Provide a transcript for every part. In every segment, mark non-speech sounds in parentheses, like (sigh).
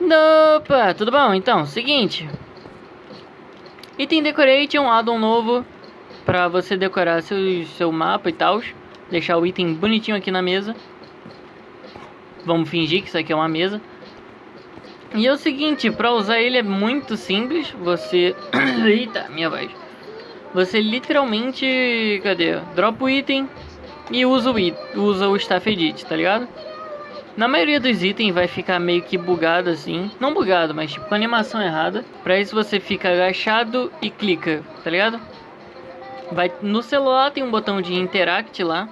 Opa, tudo bom? Então, seguinte. Item Decoration, um addon novo pra você decorar seu, seu mapa e tal. Deixar o item bonitinho aqui na mesa. Vamos fingir que isso aqui é uma mesa. E é o seguinte, pra usar ele é muito simples. Você... (coughs) Eita, minha voz. Você literalmente... Cadê? Dropa o item e usa o, usa o Staff Edit, tá ligado? Na maioria dos itens vai ficar meio que bugado assim. Não bugado, mas tipo com animação errada. Pra isso você fica agachado e clica, tá ligado? Vai, no celular tem um botão de Interact lá.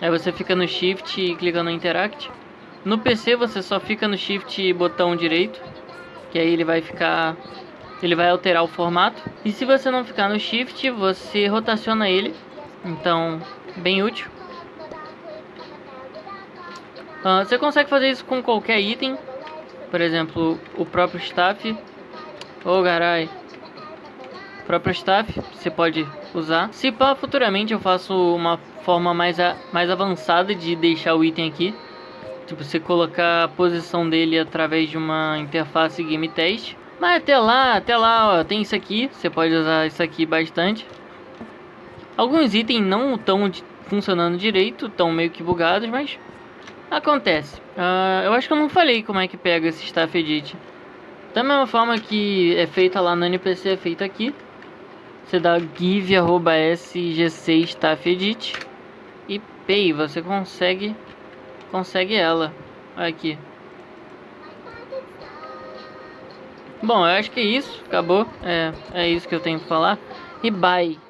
Aí você fica no Shift e clica no Interact. No PC você só fica no Shift e botão direito. Que aí ele vai ficar... Ele vai alterar o formato. E se você não ficar no Shift, você rotaciona ele. Então, bem útil. Uh, você consegue fazer isso com qualquer item. Por exemplo, o próprio staff. Ô, oh, garai. O próprio staff, você pode usar. Se pá, futuramente eu faço uma forma mais, a, mais avançada de deixar o item aqui. Tipo, você colocar a posição dele através de uma interface game test. Mas até lá, até lá, ó, tem isso aqui. Você pode usar isso aqui bastante. Alguns itens não estão funcionando direito, estão meio que bugados, mas Acontece. Uh, eu acho que eu não falei como é que pega esse Staff Edit. Da mesma forma que é feita lá no NPC, é feita aqui. Você dá give.sgc Staff Edit. E pay, você consegue consegue ela. Aqui. Bom, eu acho que é isso. Acabou. É, é isso que eu tenho que falar. E bye.